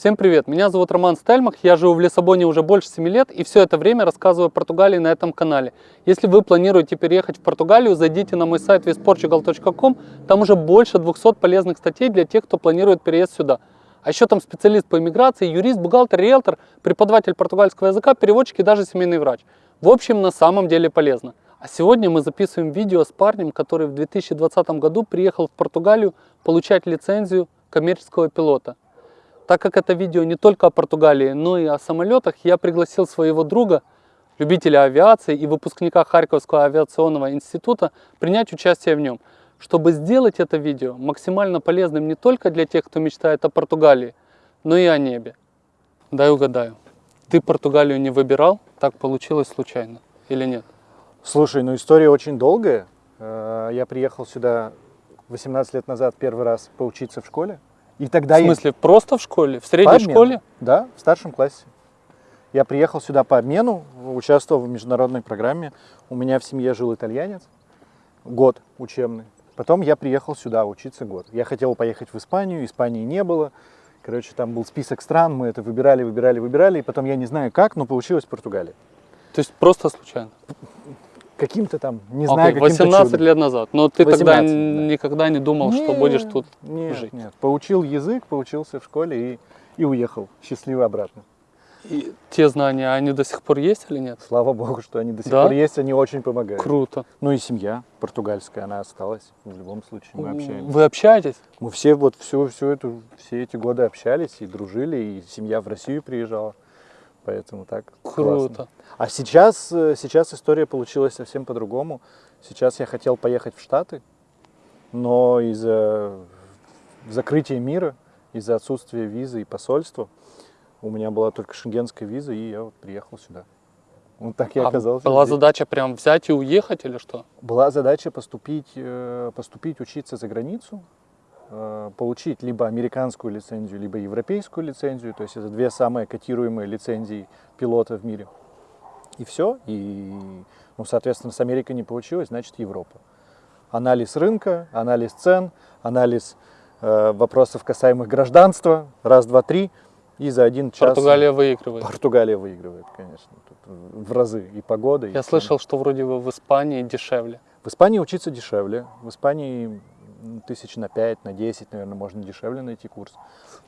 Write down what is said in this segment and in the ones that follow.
Всем привет, меня зовут Роман Стельмах, я живу в Лиссабоне уже больше 7 лет и все это время рассказываю о Португалии на этом канале. Если вы планируете переехать в Португалию, зайдите на мой сайт visportugal.com, там уже больше 200 полезных статей для тех, кто планирует переезд сюда. А еще там специалист по иммиграции, юрист, бухгалтер, риэлтор, преподаватель португальского языка, переводчик и даже семейный врач. В общем, на самом деле полезно. А сегодня мы записываем видео с парнем, который в 2020 году приехал в Португалию получать лицензию коммерческого пилота. Так как это видео не только о Португалии, но и о самолетах, я пригласил своего друга, любителя авиации и выпускника Харьковского авиационного института принять участие в нем, чтобы сделать это видео максимально полезным не только для тех, кто мечтает о Португалии, но и о небе. Дай угадаю, ты Португалию не выбирал, так получилось случайно или нет? Слушай, ну история очень долгая. Э, я приехал сюда 18 лет назад первый раз поучиться в школе. И тогда в смысле, я... просто в школе? В средней школе? Да, в старшем классе. Я приехал сюда по обмену, участвовал в международной программе. У меня в семье жил итальянец, год учебный. Потом я приехал сюда учиться год. Я хотел поехать в Испанию, Испании не было. Короче, там был список стран, мы это выбирали, выбирали, выбирали. И потом я не знаю как, но получилось Португалия. То есть просто случайно? Каким-то там, не знаю, okay, 18 чудом. лет назад, но ты 18, тогда да. никогда не думал, нет, что будешь тут нет, жить? Нет, поучил язык, поучился в школе и, и уехал счастливо обратно. И те знания, они до сих пор есть или нет? Слава богу, что они до сих да? пор есть, они очень помогают. Круто. Ну и семья португальская, она осталась. В любом случае мы общаемся. Вы общаетесь? Мы все вот всю, всю эту, все эти годы общались и дружили, и семья в Россию приезжала. Поэтому так Круто. Классно. А сейчас, э, сейчас история получилась совсем по-другому. Сейчас я хотел поехать в Штаты, но из-за закрытия мира, из-за отсутствия визы и посольства, у меня была только шенгенская виза, и я вот приехал сюда. Вот так я а оказался. Была здесь. задача прям взять и уехать или что? Была задача поступить, э, поступить учиться за границу, получить либо американскую лицензию, либо европейскую лицензию, то есть это две самые котируемые лицензии пилота в мире. И все, и, ну, соответственно, с Америкой не получилось, значит, Европа. Анализ рынка, анализ цен, анализ э, вопросов, касаемых гражданства, раз, два, три, и за один час... Португалия выигрывает. Португалия выигрывает, конечно, Тут в разы и погода. Я и слышал, что вроде бы в Испании дешевле. В Испании учиться дешевле. В Испании тысяч на 5, на 10, наверное, можно дешевле найти курс.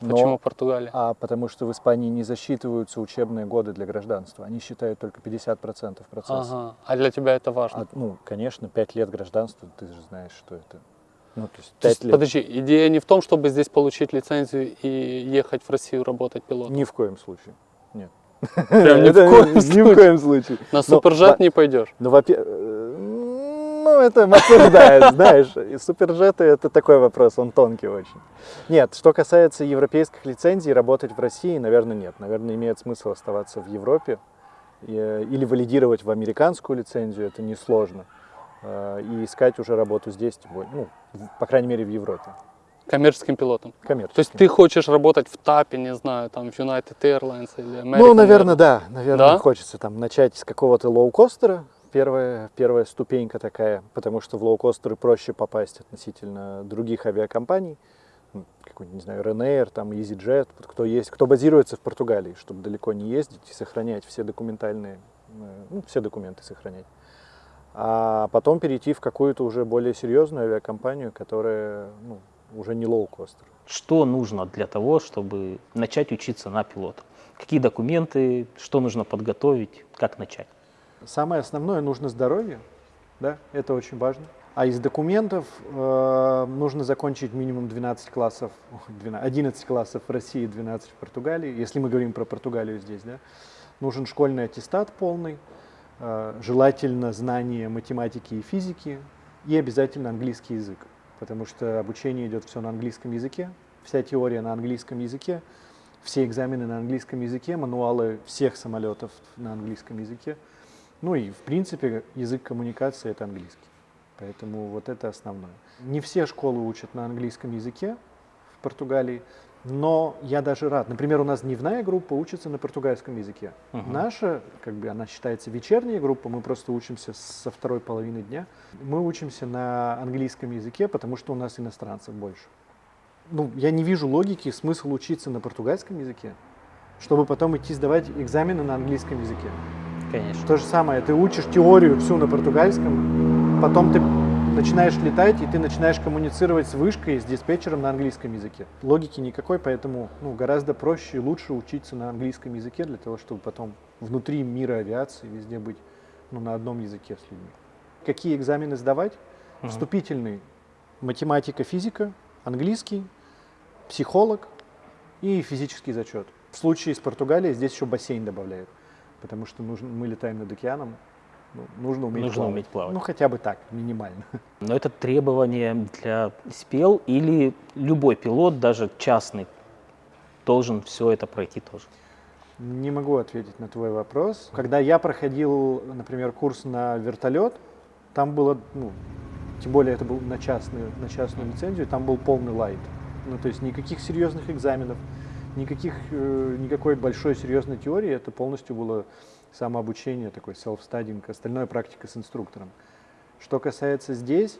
Но, Почему Португалия? А потому что в Испании не засчитываются учебные годы для гражданства. Они считают только 50% процесса. Ага. А для тебя это важно? А, ну, конечно, 5 лет гражданства, ты же знаешь, что это. Ну, то есть 5 то есть, лет. Подожди, идея не в том, чтобы здесь получить лицензию и ехать в Россию работать пилотом? Ни в коем случае, нет. Прям ни в коем случае. На супержет не пойдешь? Ну, во-первых, ну, это обсуждает, знаешь. И супержеты это такой вопрос, он тонкий очень. Нет, что касается европейских лицензий, работать в России, наверное, нет. Наверное, имеет смысл оставаться в Европе или валидировать в американскую лицензию, это несложно. Э, и искать уже работу здесь, ну, по крайней мере, в Европе. Коммерческим пилотом? Коммерческим. То есть ты хочешь работать в ТАПе, не знаю, там в United Airlines или American Ну, наверное, Airlines. да. Наверное, да? хочется там начать с какого-то лоукостера, первая, первая ступенька такая, потому что в лоукостеры проще попасть относительно других авиакомпаний, ну, какой-нибудь, не знаю, Ryanair, там EasyJet, кто есть, кто базируется в Португалии, чтобы далеко не ездить и сохранять все документальные, э, ну, все документы сохранять. А потом перейти в какую-то уже более серьезную авиакомпанию, которая ну, уже не лоукостер. Что нужно для того, чтобы начать учиться на пилота? Какие документы, что нужно подготовить, как начать? Самое основное нужно здоровье, да, это очень важно. А из документов э, нужно закончить минимум 12 классов, 12, 11 классов в России, 12 в Португалии. Если мы говорим про Португалию здесь, да, нужен школьный аттестат полный, э, желательно знание математики и физики и обязательно английский язык, потому что обучение идет все на английском языке, вся теория на английском языке, все экзамены на английском языке, мануалы всех самолетов на английском языке. Ну и, в принципе, язык коммуникации – это английский. Поэтому вот это основное. Не все школы учат на английском языке в Португалии, но я даже рад. Например, у нас дневная группа учится на португальском языке. Угу. Наша, как бы она считается вечерняя группа, мы просто учимся со второй половины дня. Мы учимся на английском языке, потому что у нас иностранцев больше. ну, я не вижу логики, смысл учиться на португальском языке, чтобы потом идти сдавать экзамены на английском языке. Конечно. То же самое, ты учишь теорию всю на португальском, потом ты начинаешь летать, и ты начинаешь коммуницировать с вышкой, с диспетчером на английском языке. Логики никакой, поэтому ну, гораздо проще и лучше учиться на английском языке для того, чтобы потом внутри мира авиации везде быть ну, на одном языке с людьми. Какие экзамены сдавать? Мгм. Вступительный математика, физика, английский, психолог и физический зачет. В случае с Португалией здесь еще бассейн добавляют, потому что нужно, мы летаем над океаном, ну, нужно уметь Нужно плавать. уметь плавать. Ну, хотя бы так, минимально. Но это требование для СПЛ или любой пилот, даже частный, должен все это пройти тоже. Не могу ответить на твой вопрос. Когда я проходил, например, курс на вертолет, там было, ну, тем более это был на частную, на частную лицензию, там был полный light. Ну, то есть никаких серьезных экзаменов, никаких, э, никакой большой серьезной теории, это полностью было самообучение, такой self-studying, остальное практика с инструктором. Что касается здесь,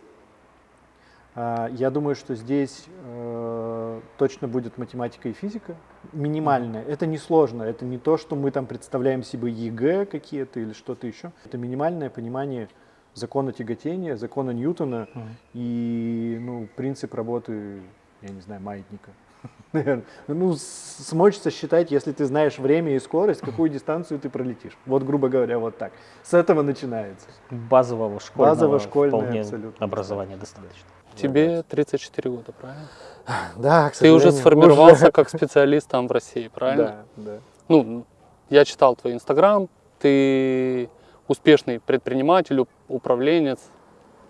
а, я думаю, что здесь э, точно будет математика и физика. Минимальная. Это не сложно. Это не то, что мы там представляем себе ЕГЭ какие-то или что-то еще. Это минимальное понимание закона тяготения, закона Ньютона и ну, принцип работы, я не знаю, маятника. Наверное. Ну, с- смочь сосчитать, если ты знаешь время и скорость, какую дистанцию ты пролетишь. Вот, грубо говоря, вот так. С этого начинается. Базового школьного Базово-школьное вполне абсолютно образования достаточно. Тебе 34 года, правильно? Да, к Ты уже сформировался как специалист там в России, правильно? Да, да. Ну, я читал твой инстаграм, ты успешный предприниматель, уп- управленец.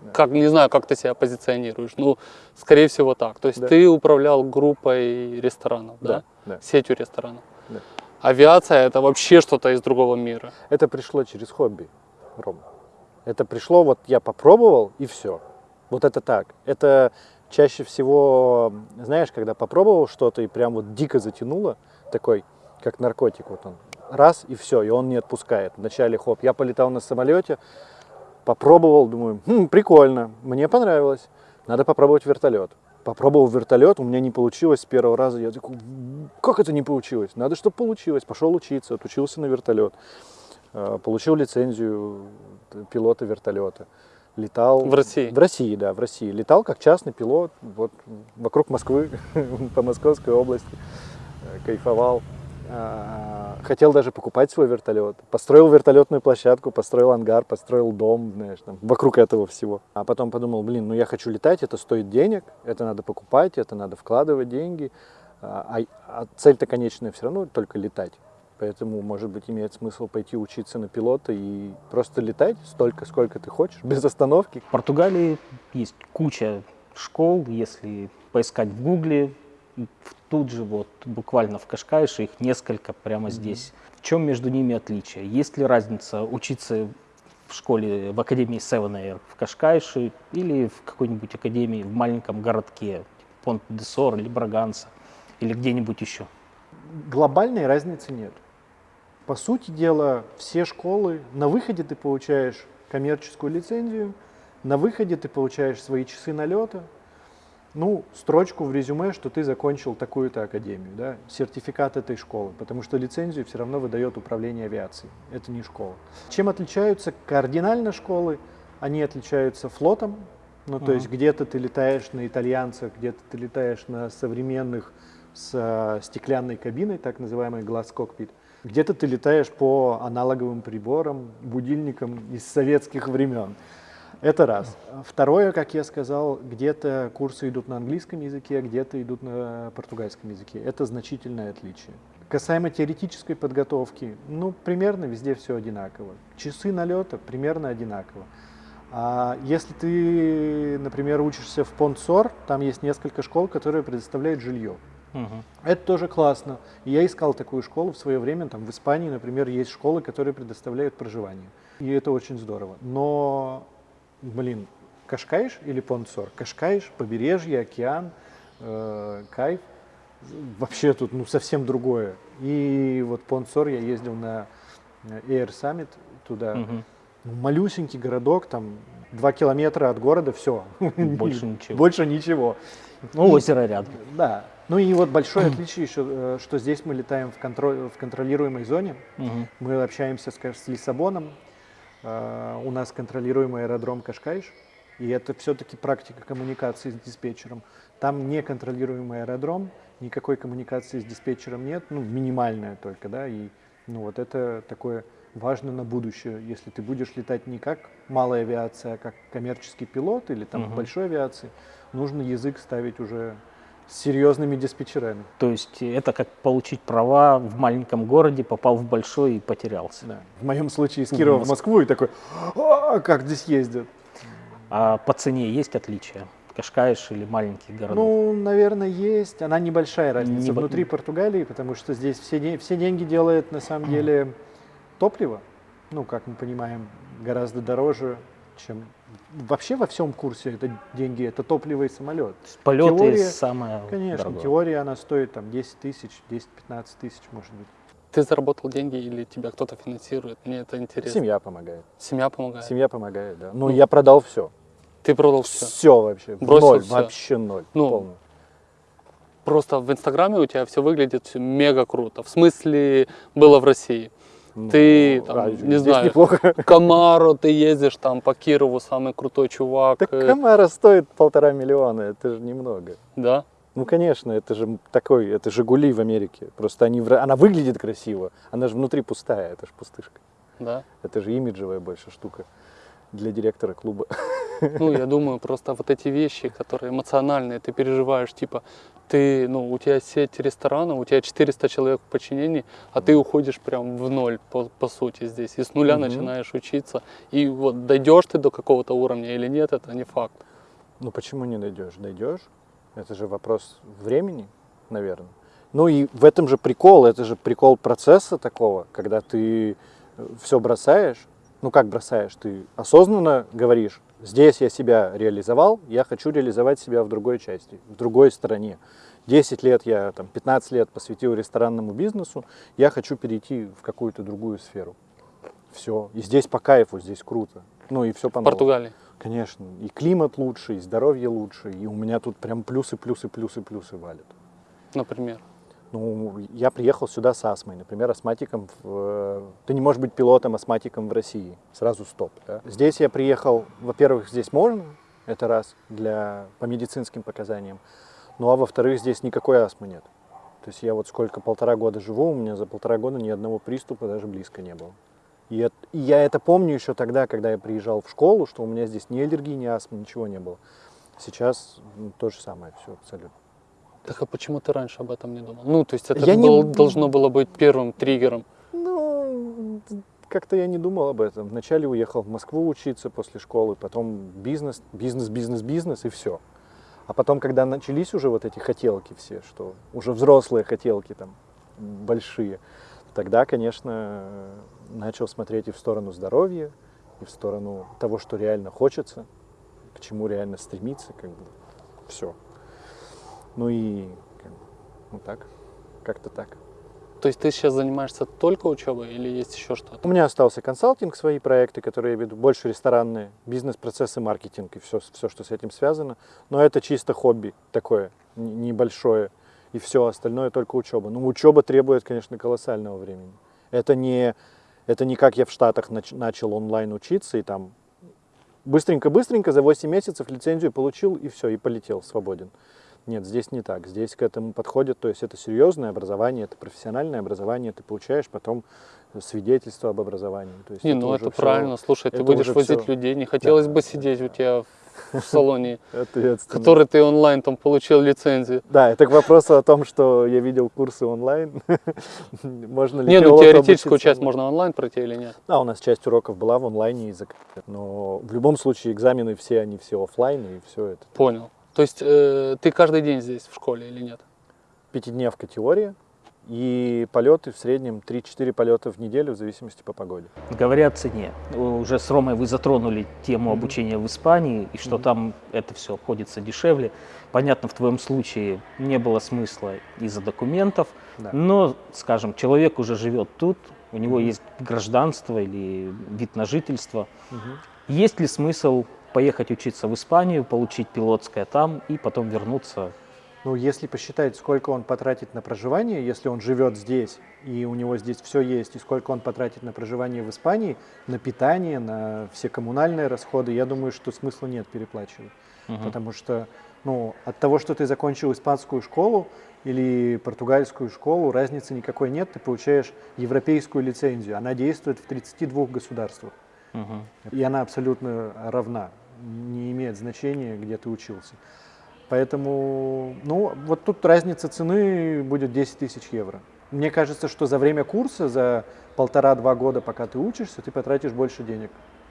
Да. Как, не знаю, как ты себя позиционируешь. Ну, скорее всего так. То есть Да. ты управлял группой ресторанов, да? да. Сетью ресторанов. Да. Авиация это вообще что-то из другого мира. Это пришло через хобби, Ром. Это пришло, вот я попробовал и все. Вот это так. Это чаще всего, знаешь, когда попробовал что-то и прям вот дико затянуло, такой, как наркотик, вот он, раз и все, и он не отпускает. Вначале хоп, я полетал на самолете, попробовал, думаю, «Хм, прикольно, мне понравилось, надо попробовать вертолет. Попробовал вертолет, у меня не получилось с первого раза. Я такой, как это не получилось? Надо, чтобы получилось. Пошел учиться, отучился на вертолет. Э, Получил лицензию пилота вертолета. Летал... В России? В России, да, в России. Летал как частный пилот вот, вокруг Москвы, по Московской области. Э, Кайфовал. А, Хотел даже покупать свой вертолет. Построил вертолетную площадку, построил ангар, построил дом, знаешь, там, вокруг этого всего. А потом подумал, блин, ну я хочу летать, это стоит денег, это надо покупать, это надо вкладывать деньги. А, а цель-то конечная все равно только летать. Поэтому, может быть, имеет смысл пойти учиться на пилота и просто летать столько, сколько ты хочешь, без остановки. В Португалии есть куча школ, если поискать в Гугле, тут же вот буквально в Кашкайше их несколько прямо здесь. В чем между ними отличие? Есть ли разница учиться в школе, в академии Seven Air в Кашкайше или в какой-нибудь академии в маленьком городке, понт де Сор или Браганса или где-нибудь еще? Глобальной разницы нет. По сути дела, все школы, на выходе ты получаешь коммерческую лицензию, на выходе ты получаешь свои часы налета, ну, строчку в резюме, что ты закончил такую-то академию, да, сертификат этой школы, потому что лицензию все равно выдает управление авиацией, это не школа. Чем отличаются кардинально школы? Они отличаются флотом, ну, то Мгм. есть где-то ты летаешь на итальянцах, где-то ты летаешь на современных с э, стеклянной кабиной, так называемый глаз-кокпит. Где-то ты летаешь по аналоговым приборам, будильникам из советских времен. Это раз. Второе, как я сказал, где-то курсы идут на английском языке, где-то идут на португальском языке. Это значительное отличие. Касаемо теоретической подготовки, ну, примерно везде все одинаково. Часы налета примерно одинаково. А если ты, например, учишься в Понсор, там есть несколько школ, которые предоставляют жилье. Мгм. Это тоже классно. Я искал такую школу в свое время. Там в Испании, например, есть школы, которые предоставляют проживание. И это очень здорово. Но, блин, Кашкаиш или Понсор? Кашкаиш, побережье, океан, э, кайф. Вообще тут ну, совсем другое. И вот Понсор я ездил на э, Air Summit туда. Ну, малюсенький городок, там два километра от города, все. Больше ничего. Больше ничего. Ну, озеро рядом. Да. Ну и вот большое отличие еще, э, что здесь мы летаем в, контроль, в контролируемой зоне. Мгм. Мы общаемся, скажем, с Лиссабоном. Э, У нас контролируемый аэродром Кашкайш. И это все-таки практика коммуникации с диспетчером. Там неконтролируемый аэродром, никакой коммуникации с диспетчером нет, ну, минимальная только, да, и ну, вот это такое важно на будущее, если ты будешь летать не как малая авиация, а как коммерческий пилот или там Мгм. большой авиации, нужно язык ставить уже с серьезными диспетчерами. То есть это как получить права в маленьком городе, попал в большой и потерялся. Да. В моем случае из В Кирова в Моск- Москву и такой, а как здесь ездят? А по цене есть отличия? Кашкаиш или маленьких городов? Ну, наверное, есть. Она небольшая разница Небо- внутри Португалии, потому что здесь все, все деньги делает на самом деле топливо. Ну, как мы понимаем, гораздо дороже, чем вообще во всем курсе это деньги, это топливо и самолет. Полеты теория, самое Конечно, дорогое. теория она стоит там 10 тысяч, 10-15 тысяч, может быть. Ты заработал деньги или тебя кто-то финансирует? Мне это интересно. Семья помогает. Семья помогает. Семья помогает, да. Ну, я продал все. Ты продал все. Все вообще. Бросил ноль, всё. вообще ноль. Ну, полный. Просто в Инстаграме у тебя все выглядит мега круто. В смысле было в России. Ну, ты там, а, не знаю, неплохо. Камаро, ты ездишь там по Кирову, самый крутой чувак. Так Камара стоит полтора миллиона, это же немного. Да? Ну, конечно, это же такой, это Жигули в Америке. Просто они, она выглядит красиво, она же внутри пустая, это же пустышка. Да. Это же имиджевая больше штука для директора клуба. Ну, я думаю, просто вот эти вещи, которые эмоциональные, ты переживаешь, типа, ты, ну, у тебя сеть ресторанов, у тебя 400 человек в подчинении, а ты уходишь прям в ноль, по, по сути, здесь, и с нуля Мгм. начинаешь учиться. И вот дойдешь ты до какого-то уровня или нет, это не факт. Ну почему не дойдешь? Дойдешь? Это же вопрос времени, наверное. Ну и в этом же прикол, это же прикол процесса такого, когда ты все бросаешь. Ну как бросаешь? Ты осознанно говоришь, здесь я себя реализовал, я хочу реализовать себя в другой части, в другой стороне. 10 лет я, там, 15 лет посвятил ресторанному бизнесу, я хочу перейти в какую-то другую сферу. Все. И здесь по кайфу, здесь круто. Ну и все по Португалии. Конечно, и климат лучше, и здоровье лучше, и у меня тут прям плюсы, плюсы, плюсы, плюсы валят. Например. Ну, я приехал сюда с астмой, например, астматиком. В... Ты не можешь быть пилотом астматиком в России. Сразу стоп. да. Здесь я приехал, во-первых, здесь можно, это раз, для, по медицинским показаниям. Ну а во-вторых, здесь никакой астмы нет. То есть я вот сколько, полтора года живу, у меня за полтора года ни одного приступа даже близко не было. И, это- и я это помню еще тогда, когда я приезжал в школу, что у меня здесь ни аллергии, ни астмы, ничего не было. Сейчас ну, то же самое все абсолютно. Так а почему ты раньше об этом не думал? Ну, то есть это Я не- был- должно было быть первым триггером. Ну, как-то я не думал об этом. Вначале уехал в Москву учиться после школы, потом бизнес, бизнес, бизнес, бизнес и все. А потом, когда начались уже вот эти хотелки все, что уже взрослые хотелки там большие, тогда, конечно, начал смотреть и в сторону здоровья, и в сторону того, что реально хочется, к чему реально стремиться, как бы все. Ну и ну так, как-то так. То есть ты сейчас занимаешься только учебой или есть еще что-то? У меня остался консалтинг, свои проекты, которые я веду, больше ресторанные, бизнес-процессы, маркетинг и все, все, что с этим связано. Но это чисто хобби такое, небольшое. И все остальное только учеба. Ну, учеба требует, конечно, колоссального времени. Это не, это не как я в Штатах нач- начал онлайн учиться и там быстренько-быстренько за 8 месяцев лицензию получил и все, и полетел свободен. Нет, здесь не так. Здесь к этому подходят, то есть это серьезное образование, это профессиональное образование, ты получаешь потом свидетельство об образовании. То есть Не, ну уже это всё правильно. Слушай, ты это будешь уже возить всё. людей. Не хотелось Да. бы сидеть у тебя в, салоне, который ты онлайн там получил лицензию. Да, это к вопросу о том, что я видел курсы онлайн. Можно ли Не, ну теоретическую часть можно онлайн пройти или нет? Да, у нас часть уроков была в онлайне, но в любом случае экзамены все, они все оффлайн, и все это. Понял. То есть э, ты каждый день здесь в школе или нет? Пятидневка теория, и полеты в среднем 3-4 полета в неделю, в зависимости по погоде. Говоря о цене, уже с Ромой вы затронули тему Мгм. обучения в Испании, и что Мгм. там это все обходится дешевле. Понятно, в твоем случае не было смысла из-за документов, Да. но, скажем, человек уже живет тут, у него Мгм. есть гражданство или вид на жительство. Мгм. Есть ли смысл поехать учиться в Испанию, получить пилотское там и потом вернуться. Ну, если посчитать, сколько он потратит на проживание, если он живет здесь, и у него здесь все есть, и сколько он потратит на проживание в Испании, на питание, на все коммунальные расходы, я думаю, что смысла нет переплачивать. Мгм. Потому что ну, от того, что ты закончил испанскую школу или португальскую школу, разницы никакой нет. Ты получаешь европейскую лицензию. Она действует в 32 государствах. Мгм. И она абсолютно равна. Не имеет значения, где ты учился. Поэтому, ну, вот тут разница цены будет 10 тысяч евро. Мне кажется, что за время курса, за полтора-два года, пока ты учишься, ты потратишь больше денег.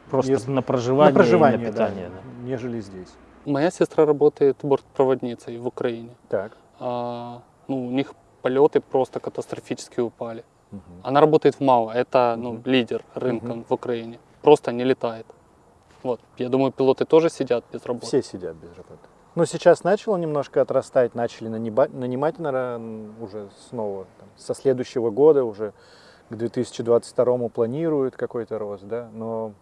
Просто Если- на проживание, на проживание, и на да, питание. да. нежели здесь. Моя сестра работает бортпроводницей в Украине. Так. А, ну, у них полеты просто катастрофически упали. Она работает в МАО, это ну, лидер рынка Мгм. в Украине. Просто не летает. Вот. Я думаю, пилоты тоже сидят без работы. Все сидят без работы. Ну, сейчас начало немножко отрастать, начали нанимать, наверное, уже снова. там, со следующего года уже к 2022 планируют какой-то рост, да, но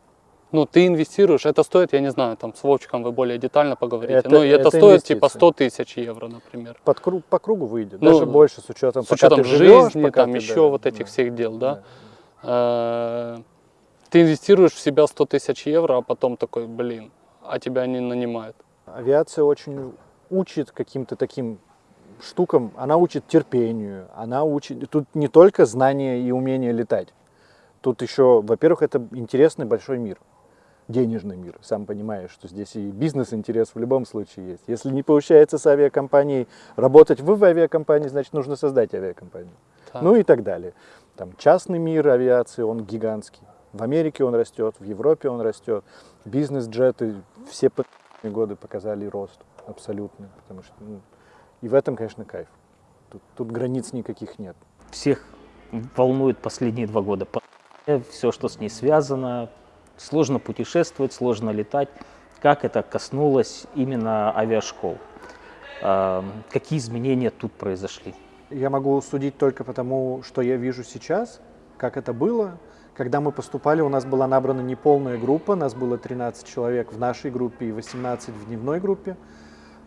Ну, ты инвестируешь, это стоит, я не знаю, там с Вовчиком вы более детально поговорите. Это- и это, это стоит типа инвестиции. 100 тысяч евро, например. под круг, по кругу выйдет, Ну, даже больше с учетом, С пока учетом ты живешь, жизни, пока там ты, еще да, вот этих да, всех дел, да. да. Ты инвестируешь в себя 100 тысяч евро, а потом такой, блин, а тебя не нанимают. Авиация очень учит каким-то таким штукам, она учит терпению, она учит, тут не только знание и умение летать, тут еще, во-первых, это интересный большой мир, денежный мир, сам понимаешь, что здесь и бизнес-интерес в любом случае есть. Если не получается с авиакомпанией работать в авиакомпании, значит нужно создать авиакомпанию. Да. Ну и так далее. Там частный мир авиации, он гигантский. В Америке он растет, в Европе он растет. Бизнес-джеты все последние годы показали рост абсолютно. Потому что, ну, и в этом, конечно, кайф. Тут, тут границ никаких нет. Всех волнует последние два года. Все, что с ней связано. Сложно путешествовать, сложно летать. Как это коснулось именно авиашкол? А, Какие изменения тут произошли? Я могу судить только потому, что я вижу сейчас, как это было. Когда мы поступали, у нас была набрана неполная группа, нас было 13 человек в нашей группе и 18 в дневной группе,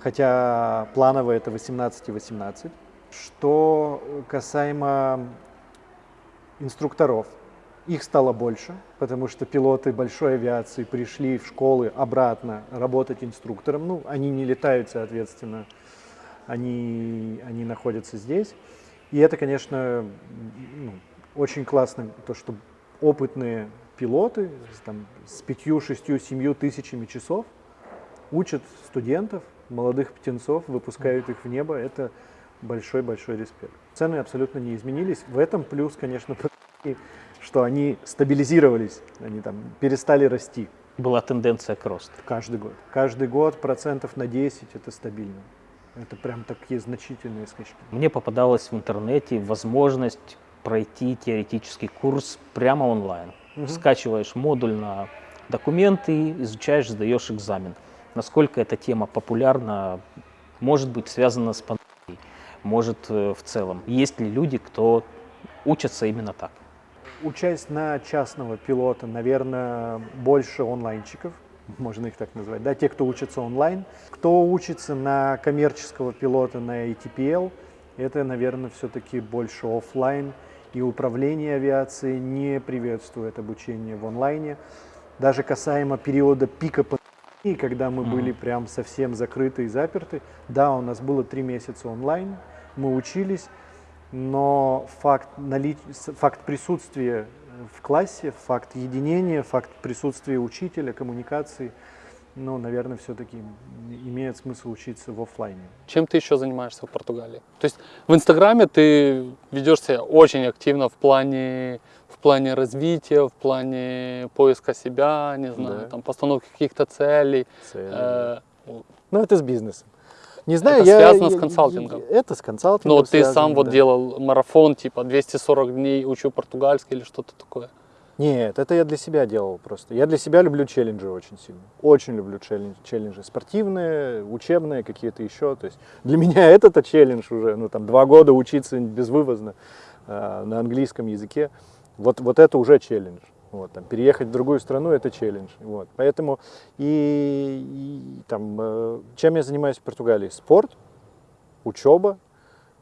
хотя планово это 18 и 18. Что касаемо инструкторов, их стало больше, потому что пилоты большой авиации пришли в школы обратно работать инструктором. Ну, они не летают, соответственно, они, они находятся здесь. И это, конечно, ну, очень классно, то, что опытные пилоты там, с пятью, шестью, семью тысячами часов учат студентов, молодых птенцов, выпускают их в небо. Это большой-большой респект. Цены абсолютно не изменились. В этом плюс, конечно, что они стабилизировались, они там перестали расти Была тенденция к росту. каждый год. Каждый год процентов на 10 это стабильно. Это прям такие значительные скачки. Мне попадалась в интернете возможность пройти теоретический курс прямо онлайн. Мгм. Скачиваешь модуль на документы, изучаешь, сдаешь экзамен. Насколько эта тема популярна, может быть связана с пандемией, может э, в целом. Есть ли люди, кто учатся именно так? Учась на частного пилота, наверное, больше онлайнчиков, можно их так назвать, да, те, кто учится онлайн. Кто учится на коммерческого пилота, на ATPL, это, наверное, все-таки больше офлайн. И управление авиацией не приветствует обучение в онлайне. Даже касаемо периода пика пандемии, когда мы Мгм. были прям совсем закрыты и заперты, да, у нас было три месяца онлайн, мы учились, но факт, налич... с- факт присутствия в классе, факт единения, факт присутствия учителя, коммуникации, ну, наверное, все-таки имеет смысл учиться в офлайне. Чем ты еще занимаешься в Португалии? То есть в Инстаграме ты ведешь себя очень активно в плане, в плане развития, в плане поиска себя, не знаю, Да. там, постановки каких-то целей. Цели. Э, Ну, это с бизнесом. Не знаю, Это я, связано с я- консалтингом. я- Это с консалтингом Но ты связано, сам вот да. делал марафон, типа 240 дней учу португальский или что-то такое. Нет, это я для себя делал просто. Я для себя люблю челленджи очень сильно. Очень люблю челлендж- челленджи. Спортивные, учебные, какие-то еще. То есть для меня это-то челлендж уже. Ну, там, два года учиться безвывозно э, на английском языке. Вот, вот это уже челлендж. Вот, там, переехать в другую страну это челлендж. Вот. Поэтому и, и там, э, чем я занимаюсь в Португалии? Спорт, учеба,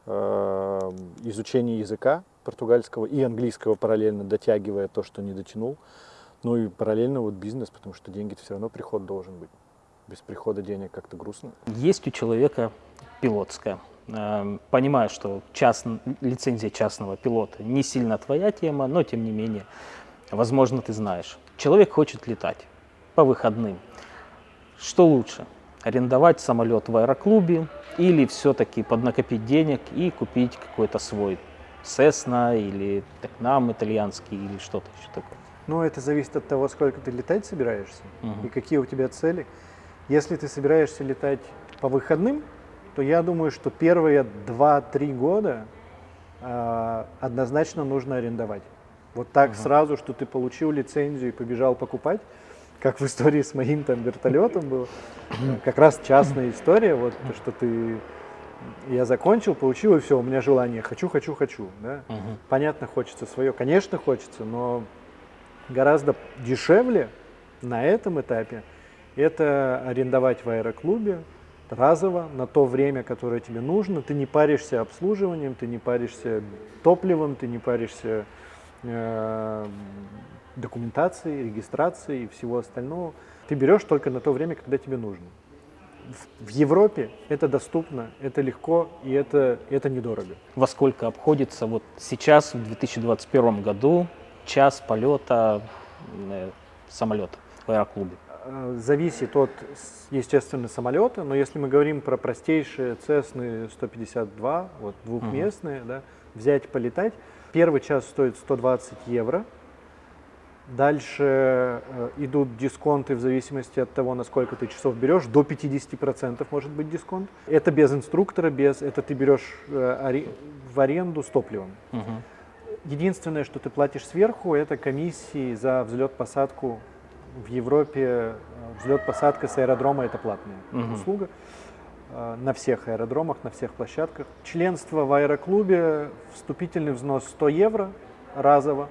э, изучение языка португальского и английского параллельно, дотягивая то, что не дотянул. Ну и параллельно вот бизнес, потому что деньги все равно приход должен быть. Без прихода денег как-то грустно. Есть у человека пилотская. Эм, Понимаю, что част... лицензия частного пилота не сильно твоя тема, но тем не менее, возможно, ты знаешь. Человек хочет летать по выходным. Что лучше? Арендовать самолет в аэроклубе или все-таки поднакопить денег и купить какой-то свой Cessna или Tecnam итальянский или что-то еще такое? Ну, это зависит от того, сколько ты летать собираешься Мгм. и какие у тебя цели. Если ты собираешься летать по выходным, то я думаю, что первые 2-3 года а, однозначно нужно арендовать. Вот так сразу, что ты получил лицензию и побежал покупать, как в истории с моим там вертолетом было. Как раз частная история, вот то, что ты я закончил, получил, и все, у меня желание хочу, хочу, хочу. Да? Мгм. Понятно, хочется свое, конечно, хочется, но гораздо дешевле на этом этапе это арендовать в аэроклубе разово на то время, которое тебе нужно. Ты не паришься обслуживанием, ты не паришься топливом, ты не паришься э, документацией, регистрацией и всего остального. Ты берешь только на то время, когда тебе нужно. В, Европе это доступно, это легко и это, это недорого. Во сколько обходится вот сейчас, в 2021 году, час полета э, самолета в аэроклубе? Э, Зависит от, естественно, самолета, но если мы говорим про простейшие Cessna 152, вот двухместные, да, взять полетать, первый час стоит 120 евро. Дальше э, идут дисконты в зависимости от того, на сколько ты часов берешь. До 50% может быть дисконт. Это без инструктора, без, это ты берешь э, в аренду с топливом. Мгм. Единственное, что ты платишь сверху, это комиссии за взлет-посадку в Европе. Взлет-посадка с аэродрома это платная Мгм. услуга э, на всех аэродромах, на всех площадках. Членство в аэроклубе, вступительный взнос 100 евро разово.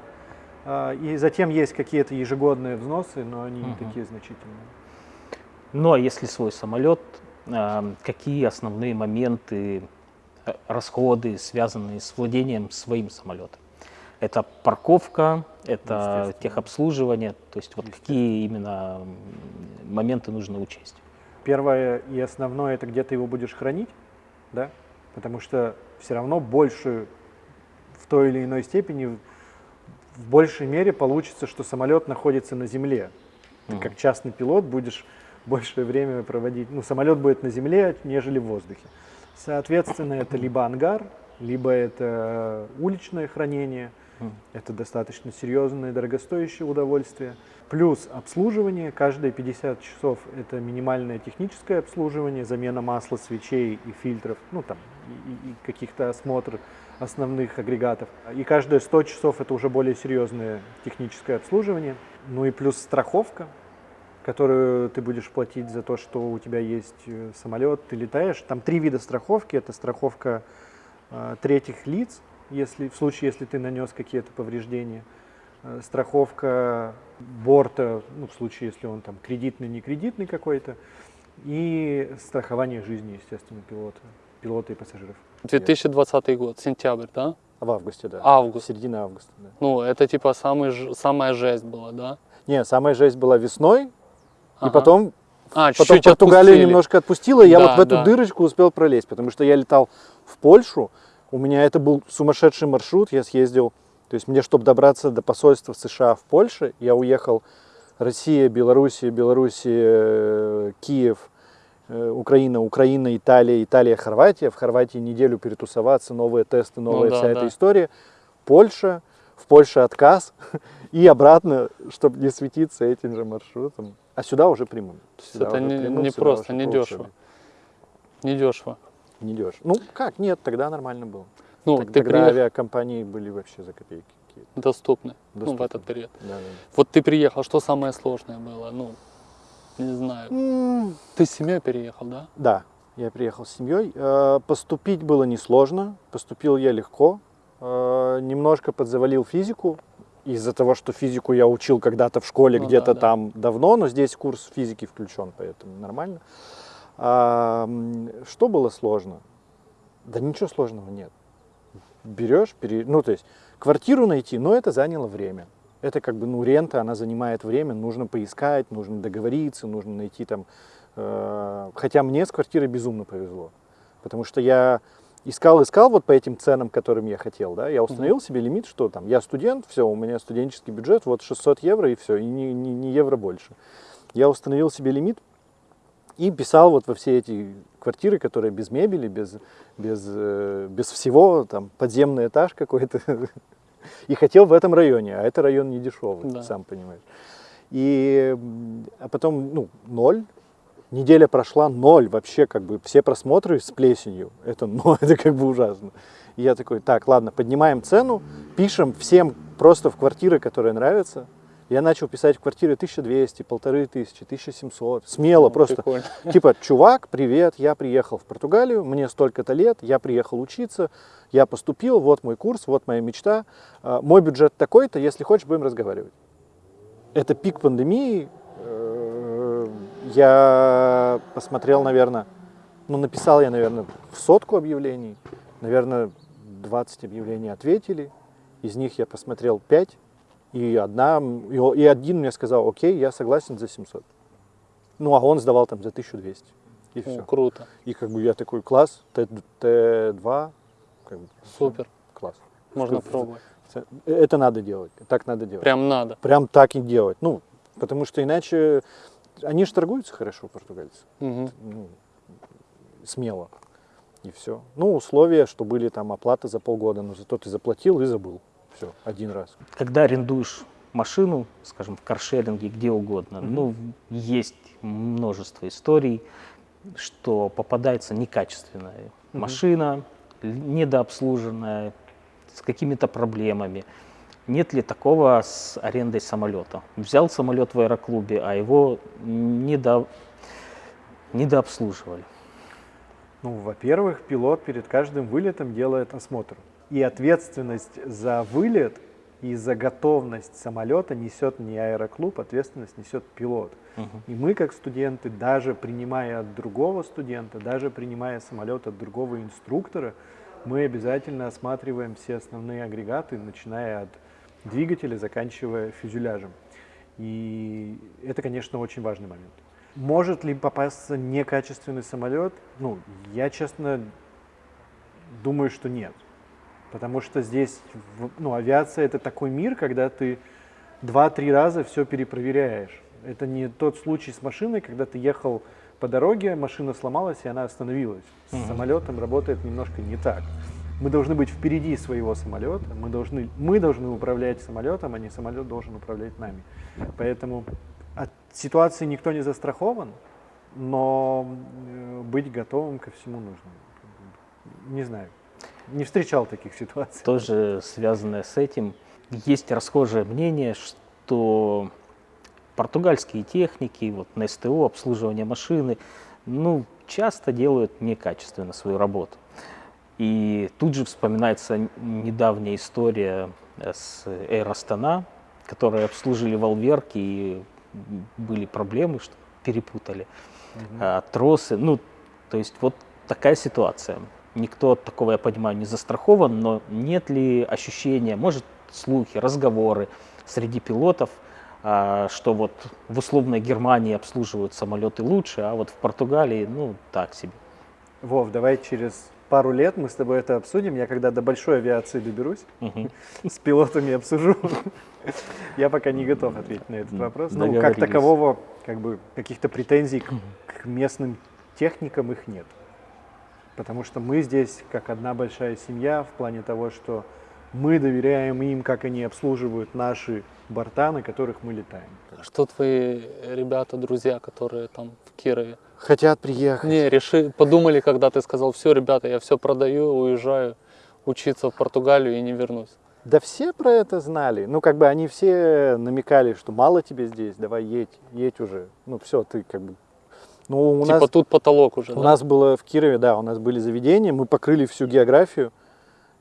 Э, И затем есть какие-то ежегодные взносы, но они не Мгм. такие значительные. Ну а если свой самолет, э, какие основные моменты, э, расходы, связанные с владением своим самолетом? Это парковка, это техобслуживание, то есть вот какие именно моменты нужно учесть? Первое и основное это где ты его будешь хранить, да, потому что все равно больше в той или иной степени, в- большей мере получится, что самолет находится на земле. Ты Мгм. как частный пилот будешь большее время проводить, ну, самолет будет на земле, нежели в воздухе. Соответственно, это либо ангар, либо это уличное хранение. Это достаточно серьезное и дорогостоящее удовольствие. Плюс обслуживание. Каждые 50 часов это минимальное техническое обслуживание, замена масла, свечей и фильтров, ну там, и- и каких-то осмотр основных агрегатов. И каждые 100 часов это уже более серьезное техническое обслуживание. Ну и плюс страховка, которую ты будешь платить за то, что у тебя есть э, самолет, ты летаешь. Там три вида страховки. Это страховка э, третьих лиц, если, в случае, если ты нанес какие-то повреждения. Э, страховка борта, ну, в случае, если он там кредитный, не кредитный какой-то. И страхование жизни, естественно, пилота, пилота и пассажиров. 2020 год, сентябрь, да? В августе, да. Август. Середина августа, да. Ну, это типа самый, самая жесть была, да? Не, самая жесть была весной, и Ага. потом, а, потом чуть-чуть Португалию отпустили. немножко отпустила, и я Да, вот в эту да. дырочку успел пролезть, потому что я летал в Польшу, у меня это был сумасшедший маршрут, я съездил, то есть мне, чтобы добраться до посольства США в Польше, я уехал Россия, Белоруссия, Белоруссия, э, Киев, э, Украина, Украина, Италия, Италия, Хорватия. В Хорватии неделю перетусоваться, новые тесты, новая да, вся да. эта история. Польша, в Польше отказ и обратно, чтобы не светиться этим же маршрутом. А сюда уже прямым. Сюда это уже не- прямым, не просто, не дешево. учебе. Недешево. Не дешево. Ну как, нет, тогда нормально было. Ну, Так- ты тогда приехал авиакомпании были вообще за копейки какие-то. доступны, ну, в Доступны. этот период. Да, да. Вот ты приехал, что самое сложное было? Ну, не знаю. М, Ты с семьей переехал, да? Да, я приехал с семьей. Э, Поступить было несложно, поступил я легко. Э, Немножко подзавалил физику, из-за того, что физику я учил когда-то в школе, Ну где-то да, да. там давно, но здесь курс физики включен, поэтому нормально. А, что было сложно? Да ничего сложного нет. Берешь, пере... ну то есть квартиру найти, но это заняло время. Это как бы, ну, рента, она занимает время, нужно поискать, нужно договориться, нужно найти там... э, Хотя мне с квартирой безумно повезло, потому что я искал, искал вот по этим ценам, которым я хотел, да, я установил себе лимит, что там, я студент, все, у меня студенческий бюджет, вот 600 евро и все, и не, не, не евро больше. Я установил себе лимит и писал вот во все эти квартиры, которые без мебели, без, без, э, без всего, там, подземный этаж какой-то, и хотел в этом районе, а это район не дешевый, Да. сам понимаешь. И, а потом, ну, ноль, неделя прошла, ноль, вообще как бы все просмотры с плесенью, это, ну, это как бы ужасно. И я такой, так, ладно, поднимаем цену, пишем всем просто в квартиры, которые нравятся. Я начал писать в квартиры 1200, 1500, 1700, смело Ну, просто. прикольно. Типа, чувак, привет, я приехал в Португалию, мне столько-то лет, я приехал учиться, я поступил, вот мой курс, вот моя мечта, а, мой бюджет такой-то, если хочешь, будем разговаривать. Это пик пандемии, э, я посмотрел, наверное, ну, написал я, наверное, в сотку объявлений, наверное, 20 объявлений ответили, из них я посмотрел 5, и, одна, и один мне сказал, окей, я согласен за 700. Ну, а он сдавал там за 1200. И О, все. круто, И как бы я такой, класс, Т- Т2, как бы, супер, класс. можно Что- пробовать. Это надо делать, так надо делать. Прям надо. Прям так и делать. Ну, потому что иначе они же торгуются хорошо, португальцы. Мгм. Ну, смело. И все. Ну, условия, что были там оплата за полгода, но зато ты заплатил и забыл. Все, один раз. Когда арендуешь машину, скажем, в каршеринге, где угодно, ну, есть множество историй, что попадается некачественная машина, л- недообслуженная, с какими-то проблемами. Нет ли такого с арендой самолета? Взял самолет в аэроклубе, а его недо... недообслуживали. Ну, во-первых, пилот перед каждым вылетом делает осмотр. И ответственность за вылет и за готовность самолета несет не аэроклуб, ответственность несет пилот. И мы, как студенты, даже принимая от другого студента, даже принимая самолет от другого инструктора, мы обязательно осматриваем все основные агрегаты, начиная от двигателя, заканчивая фюзеляжем. И это, конечно, очень важный момент. Может ли попасться некачественный самолет? Ну, я, честно, думаю, что нет. Потому что здесь, ну, авиация это такой мир, когда ты два-три раза все перепроверяешь. Это не тот случай с машиной, когда ты ехал по дороге, машина сломалась и она остановилась. С самолетом работает немножко не так. Мы должны быть впереди своего самолета, мы должны, мы должны управлять самолетом, а не самолет должен управлять нами. Поэтому от ситуации никто не застрахован, но э, быть готовым ко всему нужно. Не знаю, не встречал таких ситуаций. тоже связанное с этим. Есть расхожее мнение, что португальские техники, вот на СТО, обслуживание машины, ну, часто делают некачественно свою работу. И тут же вспоминается недавняя история э, с Air Astana, которые обслужили волверки и были проблемы, что перепутали а, тросы. Ну, то есть вот такая ситуация. Никто от такого, я понимаю, не застрахован, но нет ли ощущения, может, слухи, разговоры среди пилотов, а, что вот в условной Германии обслуживают самолеты лучше, а вот в Португалии, ну, так себе. Вов, давай через пару лет мы с тобой это обсудим. Я когда до большой авиации доберусь, Мгм. с пилотами обсужу. Я пока не готов ответить на этот вопрос. Ну, как такового, как бы, каких-то претензий к местным техникам их нет. Потому что мы здесь как одна большая семья в плане того, что мы доверяем им, как они обслуживают наши борта, на которых мы летаем. А Что твои ребята, друзья, которые там в Кирове? Хотят приехать. Не, реши, подумали, когда ты сказал, все, ребята, я все продаю, уезжаю учиться в Португалию и не вернусь. Да все про это знали. Ну, как бы они все намекали, что мало тебе здесь, давай едь, едь уже. Ну, все, ты как бы... Ну, у типа нас, тут потолок уже, у да? нас было в Кирове, да, у нас были заведения, мы покрыли всю географию,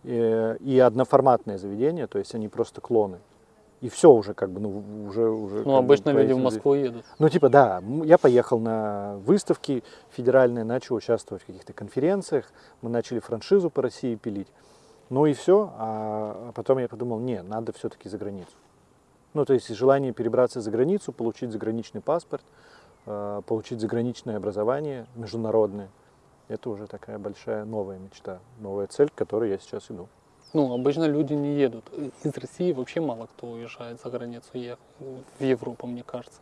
э, и одноформатные заведения, то есть они просто клоны. И все уже как бы, ну, уже... уже Ну, бы обычно люди в Москву едут. Ну, типа, да, я поехал на выставки федеральные, начал участвовать в каких-то конференциях, мы начали франшизу по России пилить. Ну и все, а потом я подумал, не, надо все-таки за границу. Ну, то есть желание перебраться за границу, получить заграничный паспорт, получить заграничное образование международное, это уже такая большая новая мечта, новая цель, к которой я сейчас иду. Ну, обычно люди не едут. Из России вообще мало кто уезжает за границу, в Европу, мне кажется.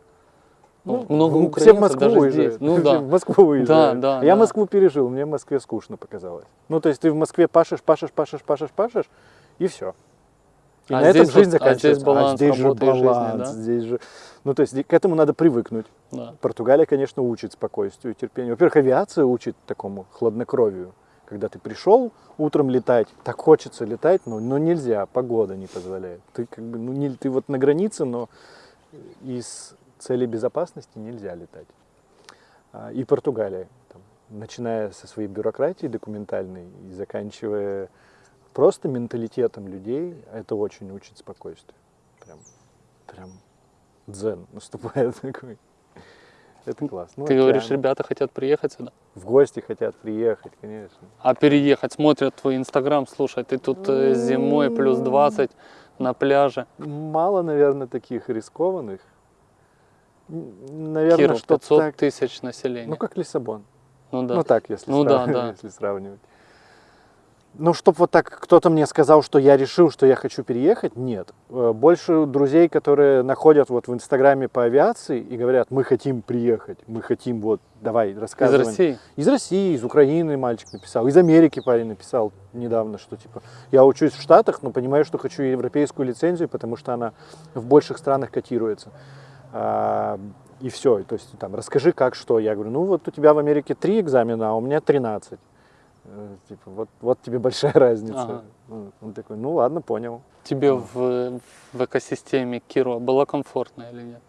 Ну, много ну, украинцев все в Москву даже уезжают. здесь. Ну да. в Москву уезжают. да, Я да. Москву пережил, мне в Москве скучно показалось. Ну, то есть ты в Москве пашешь, пашешь, пашешь, пашешь, пашешь, и все. И А на этом жизнь вот- а здесь заканчивается. баланс здесь же и жизни, баланс, да? здесь же... Ну, то есть к этому надо привыкнуть. Да. Португалия, конечно, учит спокойствию, терпению. Во-первых, авиация учит такому хладнокровию. Когда ты пришел утром летать, так хочется летать, но, но нельзя, погода не позволяет. Ты как бы, ну, не, ты вот на границе, но из целей безопасности нельзя летать. А, И Португалия, там, начиная со своей бюрократии документальной и заканчивая просто менталитетом людей, это очень учит спокойствию. Прям, прям дзен наступает такой. Это классно. Ну, Ты говоришь, океан. ребята хотят приехать сюда. В гости хотят приехать, конечно. А переехать, смотрят твой инстаграм, слушай, ты тут э, зимой плюс 20 на пляже. Мало, наверное, таких рискованных. Наверное, Киров, что 500 так. тысяч населения. Ну, как Лиссабон. Ну да. Ну, так, если, Ну да, срав- да. если сравнивать. Ну, чтоб вот так кто-то мне сказал, что я решил, что я хочу переехать, нет. Э, Больше друзей, которые находят вот в Инстаграме по авиации и говорят, мы хотим приехать, мы хотим вот, давай, Из рассказывай. России? Из России, из Украины мальчик написал, из Америки парень написал недавно, что типа я учусь в Штатах, но понимаю, что хочу европейскую лицензию, потому что она в больших странах котируется. А, и все, то есть там расскажи как что. Я говорю, ну вот у тебя в Америке три экзамена, а у меня 13. Э, Типа, вот, вот тебе большая разница. Ага. Ну, Он такой, ну ладно, понял. Тебе в, в экосистеме Кирова было комфортно или нет?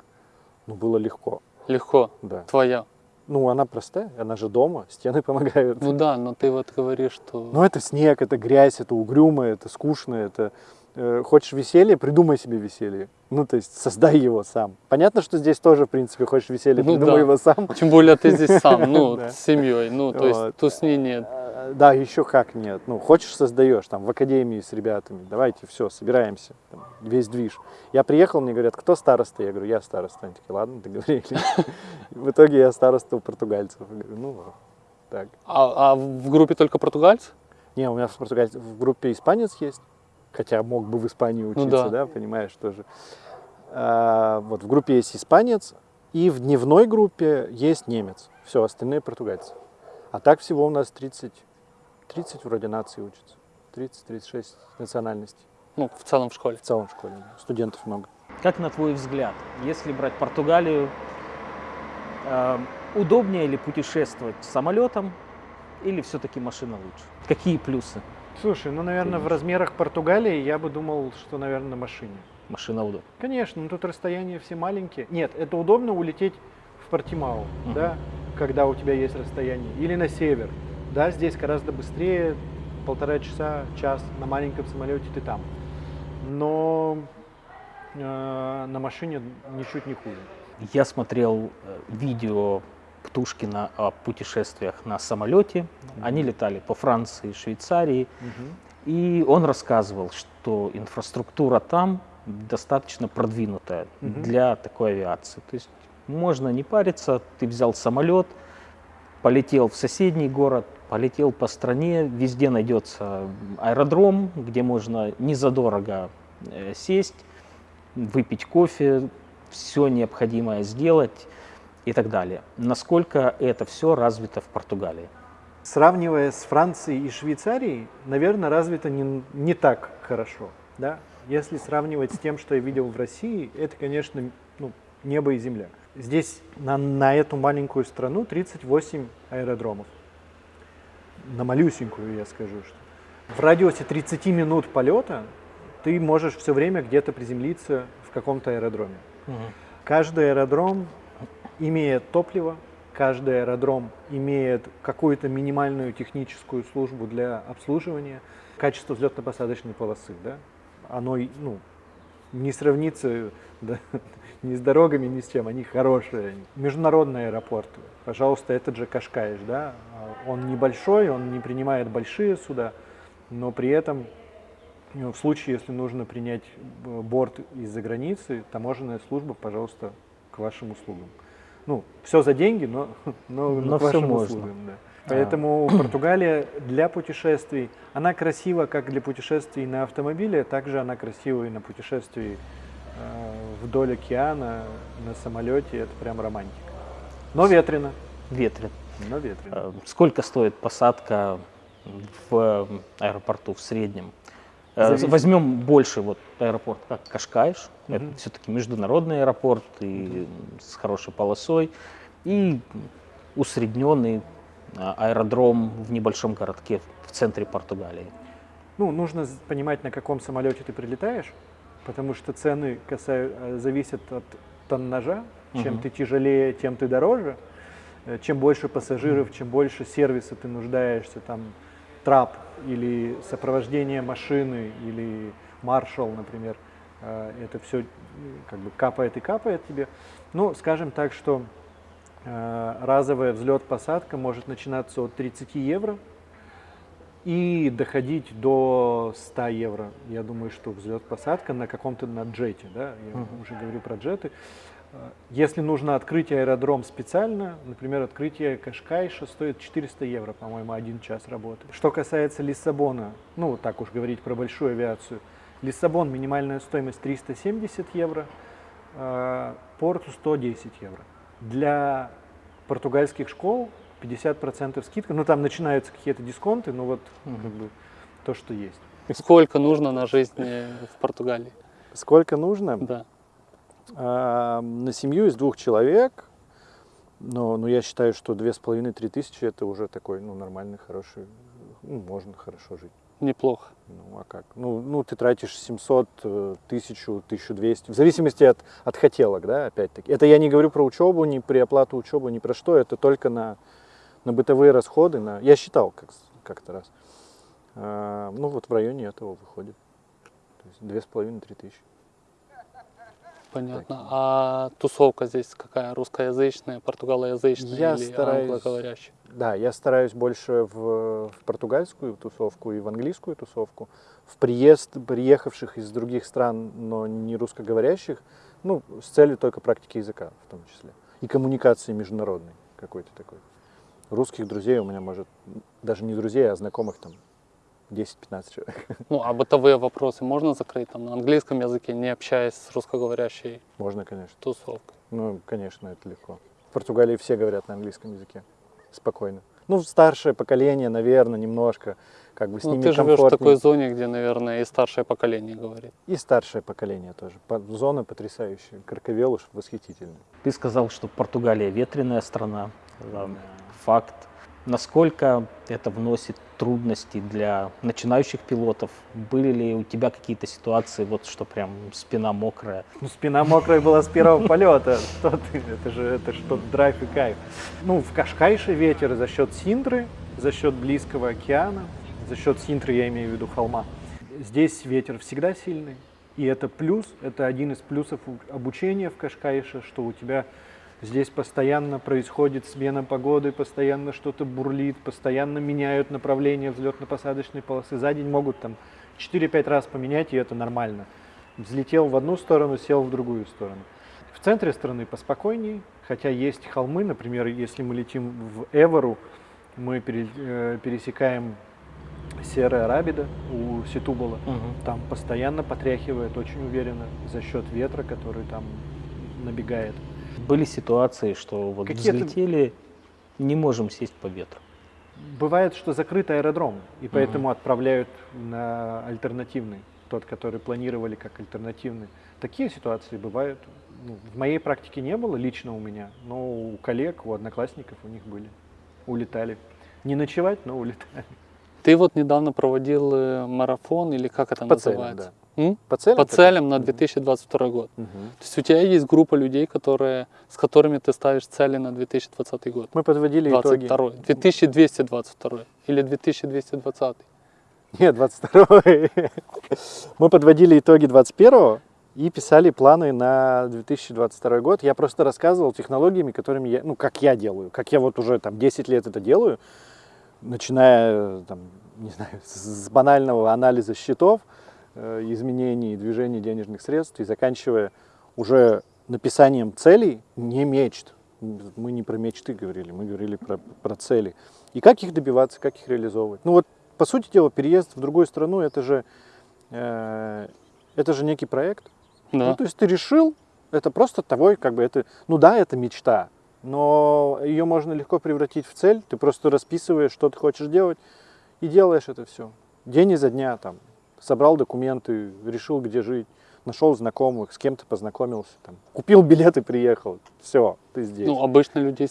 Ну, было легко, Легко, да. твоя. Ну, она простая, она же дома, стены помогают. Ну да, но ты вот говоришь, что... Ну, это снег, это грязь, это угрюмо, это скучно, это... э, хочешь веселье, придумай себе веселье. Ну, то есть создай его сам. Понятно, что здесь тоже, в принципе, хочешь веселье, Ну придумай да. его сам. Тем более ты здесь сам, ну, с семьей, ну, то есть тусни нет. Э, Да, еще как нет. Ну, хочешь, создаешь, там, в академии с ребятами. Давайте, все, собираемся. Там, весь движ. Я приехал, мне говорят, кто староста? Я говорю, я староста. Они такие, ладно, договорились. В итоге я староста у португальцев. Я говорю, ну, так. А, а в группе только португальцы? Не, у меня в, португаль- в группе испанец есть, хотя мог бы в Испании учиться, Ну да. да. понимаешь, тоже. А, вот в группе есть испанец, и в дневной группе есть немец. Все, остальные португальцы. А так всего у нас 30, 30 вроде наций учатся. 30-36 национальностей. Ну, в целом в школе. В целом в школе. да. Студентов много. Как на твой взгляд, если брать Португалию, э, удобнее ли путешествовать самолетом или все-таки машина лучше? Какие плюсы? Слушай, ну, наверное, в размерах Португалии я бы думал, что, наверное, на машине. Машина удобна. Конечно, ну тут расстояния все маленькие. Нет, это удобно улететь в Портимау, Мгм. да, когда у тебя есть расстояние. Или на север. Да, здесь гораздо быстрее, полтора часа, час на маленьком самолете ты там. Но э, на машине ничуть не хуже. Я смотрел э, видео Птушкина о путешествиях на самолете. Они летали по Франции, Швейцарии. И он рассказывал, что инфраструктура там достаточно продвинутая Мгм. для такой авиации. То есть можно не париться, ты взял самолет, полетел в соседний город, полетел по стране, везде найдется аэродром, где можно незадорого э, сесть, выпить кофе, все необходимое сделать и так далее. Насколько это все развито в Португалии? Сравнивая с Францией и Швейцарией, наверное, развито не, не так хорошо. Да? Если сравнивать с тем, что я видел в России, это, конечно, ну, небо и земля. Здесь на, на эту маленькую страну 38 аэродромов. На малюсенькую, я скажу, что. В радиусе 30 минут полета ты можешь все время где-то приземлиться в каком-то аэродроме. Каждый аэродром имеет топливо, каждый аэродром имеет какую-то минимальную техническую службу для обслуживания. Качество взлетно-посадочной полосы, да, оно ну, не сравнится да, ни с дорогами, ни с чем, они хорошие. Международный аэропорт, пожалуйста, этот же Кашкаиш, да, он небольшой, он не принимает большие суда, но при этом ну, в случае, если нужно принять э, борт из-за границы, таможенная служба, пожалуйста, к вашим услугам. Ну, все за деньги, но, но, Но к вашим можно. услугам. Да. Поэтому Португалия для путешествий, она красива как для путешествий на автомобиле, также она красива и на путешествии э, вдоль океана, на самолете, это прям романтика. Но ветрено, Ветрен. но ветрено. Э, Сколько стоит посадка в аэропорту в среднем? Э, Зависит. Возьмем больше вот аэропорт, как Кашкаиш. Это Мгм. все-таки международный аэропорт и с хорошей полосой. И усредненный э, аэродром в небольшом городке в центре Португалии. Ну, нужно понимать, на каком самолете ты прилетаешь, потому что цены касаю- э, зависят от тоннажа. Чем Мгм. ты тяжелее, тем ты дороже. Э, Чем больше пассажиров, чем больше сервиса ты нуждаешься, там трап или сопровождение машины или маршал, например, это все как бы капает и капает тебе. Ну, скажем так, что э, разовая взлет-посадка может начинаться от 30 евро и доходить до 100 евро. Я думаю, что взлет-посадка на каком-то на джете, да, я Мгм. уже говорю про джеты. Э, Если нужно открыть аэродром специально, например, открытие Кашкайша стоит 400 евро, по-моему, один час работы. Что касается Лиссабона, ну, вот так уж говорить про большую авиацию, Лиссабон минимальная стоимость 370 евро, э, Порту 110 евро. Для португальских школ 50% скидка, ну там начинаются какие-то дисконты, но вот как бы то, что есть. Сколько нужно на жизнь э, в Португалии? Сколько нужно? Да. А, на семью из двух человек, но, но я считаю, что две с половиной-три тысячи это уже такой, ну, нормальный, хороший, ну, можно хорошо жить. Неплохо. Ну, а как? Ну, ну ты тратишь 700, э, 1000, 1200, в зависимости от, от хотелок, да, опять-таки. Это я не говорю про учебу, не при оплату учебы, ни про что, это только на, на бытовые расходы. На... Я считал как, как-то раз. А, ну, вот в районе этого выходит. То есть две с половиной-три тысячи. Понятно. А тусовка здесь какая? Русскоязычная, португалоязычная Я или стараюсь- англоговорящая? Да, я стараюсь больше в, в португальскую тусовку и в английскую тусовку. В приезд приехавших из других стран, но не русскоговорящих, ну, с целью только практики языка в том числе. И коммуникации международной какой-то такой. Русских друзей у меня, может, даже не друзей, а знакомых там 10-15 человек. Ну, а бытовые вопросы можно закрыть там на английском языке, не общаясь с русскоговорящей Можно, конечно. тусовкой? Ну, конечно, это легко. В Португалии все говорят на английском языке. Спокойно. Ну, старшее поколение, наверное, немножко, как бы с Ну, ними ты живешь в такой зоне, где, наверное, и старшее поколение говорит. И старшее поколение тоже. Зона потрясающая. Карковелуш восхитительный. Ты сказал, что Португалия ветреная страна. Факт. Насколько это вносит трудности для начинающих пилотов? Были ли у тебя какие-то ситуации, вот что прям спина мокрая? Ну, спина мокрая была с первого полета. Что ты? Это же это что драйв и кайф. Ну, в Кашкайше ветер за счет Синдры, за счет близкого океана, за счет Синтры я имею в виду холма. Здесь ветер всегда сильный. И это плюс, это один из плюсов обучения в Кашкайше, что у тебя здесь постоянно происходит смена погоды, постоянно что-то бурлит, постоянно меняют направление взлетно-посадочной полосы. За день могут там 4-5 раз поменять, и это нормально. Взлетел в одну сторону, сел в другую сторону. В центре страны поспокойнее, хотя есть холмы, например, если мы летим в Эвору, мы э, пересекаем Серая Рабида у Ситубала. Там постоянно потряхивает, очень уверенно, за счет ветра, который там набегает. Были ситуации, что вот Какие-то- взлетели, не можем сесть по ветру. Бывает, что закрыт аэродром, и поэтому отправляют на альтернативный, тот, который планировали как альтернативный. Такие ситуации бывают. Ну, в моей практике не было лично у меня, но у коллег, у одноклассников у них были. Улетали. Не ночевать, но улетали. Ты вот недавно проводил э, марафон, или как это По целям, называется? да. М? По целям? По целям на 2022 год. Мгм. То есть у тебя есть группа людей, которые, с которыми ты ставишь цели на 2020 год. Мы подводили итоги. 22 2222 или 2220 Нет, 22 Мы подводили итоги 21 Ага. и писали планы на 2022 год. Я просто рассказывал технологиями, которыми я, ну, как я делаю, как я вот уже там 10 лет это делаю, начиная, там, не знаю, с банального анализа счетов, э, изменений, движений денежных средств и заканчивая уже написанием целей, не мечт. Мы не про мечты говорили, мы говорили про, про цели. И как их добиваться, как их реализовывать. Ну вот, по сути дела, переезд в другую страну, это же, э, это же некий проект. Да. Ну, то есть ты решил, это просто твой, как бы это, ну да, это мечта, но ее можно легко превратить в цель. Ты просто расписываешь, что ты хочешь делать, и делаешь это все. День изо дня там собрал документы, решил, где жить, нашел знакомых, с кем-то познакомился, там, купил билет и приехал. Все, ты здесь. Ну, обычно людей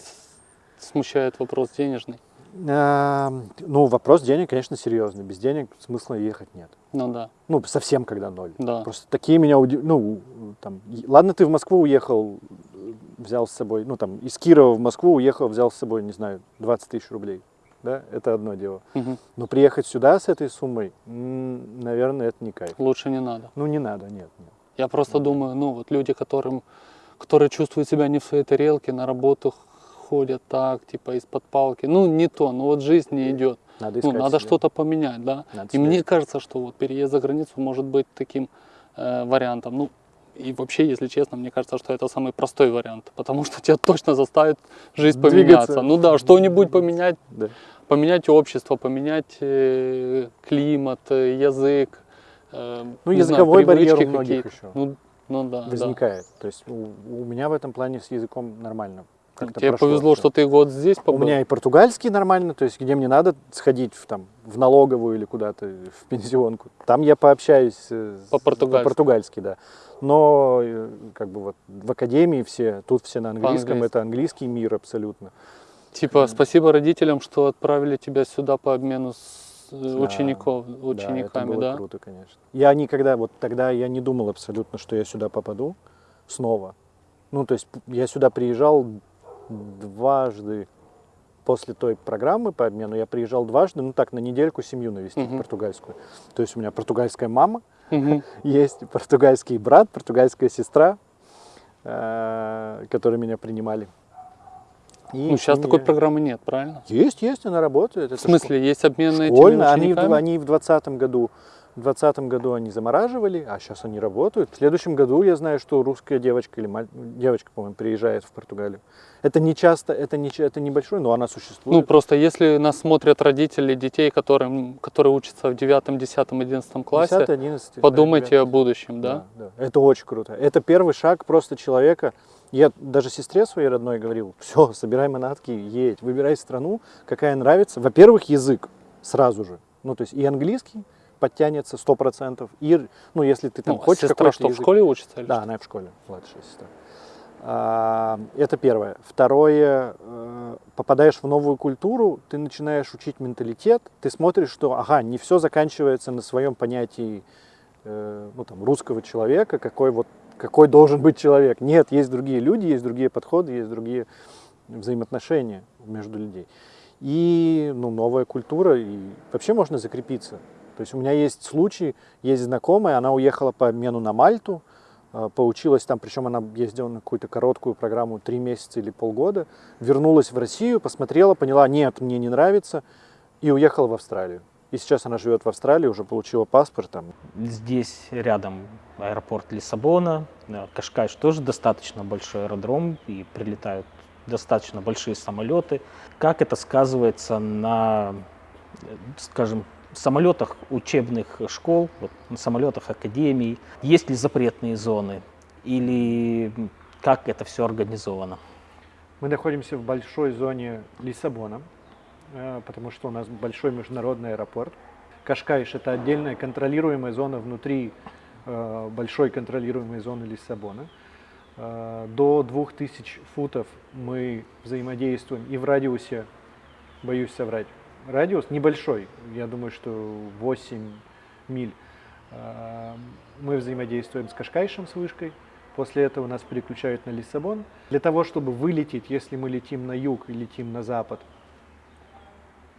смущает вопрос денежный. А, ну, вопрос денег, конечно, серьезный. Без денег смысла ехать нет. Ну да, Ну, совсем когда ноль. да. Просто такие меня удивили. Ну, там, ладно, ты в Москву уехал, э, взял с собой, ну, там, из Кирова в Москву уехал, взял с собой, не знаю, 20 тысяч рублей. Да, это одно дело. Мгм. Но приехать сюда с этой суммой, наверное, это не кайф. Лучше не надо. Ну, не надо, нет, нет. Я просто думаю, ну вот люди, которым, которые чувствуют себя не в своей тарелке, на работу ходят так, типа из-под палки. Ну не то, ну вот жизнь не идет. Надо Ну надо что-то поменять, да. Надо И мне кажется, что вот переезд за границу может быть таким э, вариантом. Ну и вообще, если честно, мне кажется, что это самый простой вариант, потому что тебя точно заставит жизнь Двигаться. поменяться. Ну да, что-нибудь поменять, Да. поменять общество, поменять э, климат, э, язык. э, Ну, не знаю, языковой барьер у многих еще Ну, ну да, да. возникает. То есть у, у меня в этом плане с языком нормально. Как-то Тебе прошло повезло, что ты год здесь У побыл. меня и португальский нормально, то есть где мне надо сходить в, там, в налоговую или куда-то, в пенсионку. Там я пообщаюсь э, с- По-португальски. по-португальски, да. Но э, как бы вот в академии все, тут все на английском, это английский мир абсолютно. Типа, спасибо родителям, что отправили тебя сюда по обмену с э, Да, учеников, да, это учениками, было да? круто, конечно. Я никогда, вот тогда я не думал абсолютно, что я сюда попаду снова. Ну, то есть я сюда приезжал дважды после той программы по обмену, я приезжал дважды, ну так, на недельку семью навестить Мгм. португальскую. То есть у меня португальская мама, Мгм. есть португальский брат, португальская сестра, э, которые меня принимали. И Ну, сейчас ними такой программы нет, правильно? Есть, есть, она работает. В это смысле, есть обмен этими Школьно, они, в- они в 2020 году, в 2020 году они замораживали, а сейчас они работают. В следующем году я знаю, что русская девочка или маль- девочка, по-моему, приезжает в Португалию. Это не часто, это не это небольшой, но она Ну, существует. просто если нас смотрят родители детей, которым, которые учатся в 9, 10, 11 классе, 10, 11, да, подумайте 9. о будущем, да? да. Это очень круто. Это первый шаг просто человека. Я даже сестре своей родной говорил, все, собирай манатки, едь, выбирай страну, какая нравится. Во-первых, язык сразу же. Ну, то есть и английский подтянется 100%, и, ну, если ты там Ну, хочешь сестра что, в язык. школе учится? или Да, что? она в школе, младшая сестра. А, Это первое. Второе, э, попадаешь в новую культуру, ты начинаешь учить менталитет, ты смотришь, что, ага, не все заканчивается на своем понятии э, ну, там, русского человека, какой, вот, какой должен быть человек. Нет, есть другие люди, есть другие подходы, есть другие взаимоотношения между людей. И ну, новая культура, и вообще можно закрепиться. То есть у меня есть случай, есть знакомая, она уехала по обмену на Мальту, э, поучилась там, причем она ездила на какую-то короткую программу, три месяца или полгода, вернулась в Россию, посмотрела, поняла, нет, мне не нравится, и уехала в Австралию. И сейчас она живет в Австралии, уже получила паспорт там. Здесь рядом аэропорт Лиссабона, э, Кашкайш тоже достаточно большой аэродром, и прилетают достаточно большие самолеты. Как это сказывается на, э, скажем, самолетах учебных школ, вот, на самолетах академий? Есть ли запретные зоны? Или как это все организовано? Мы находимся в большой зоне Лиссабона, э, потому что у нас большой международный аэропорт. Кашкайш – это отдельная контролируемая зона внутри э, большой контролируемой зоны Лиссабона. Э, До 2000 футов мы взаимодействуем и в радиусе, боюсь соврать, радиус небольшой, я думаю, что 8 миль. Э, Мы взаимодействуем с Кашкайшем, с вышкой. После этого нас переключают на Лиссабон. Для того, чтобы вылететь, если мы летим на юг и летим на запад,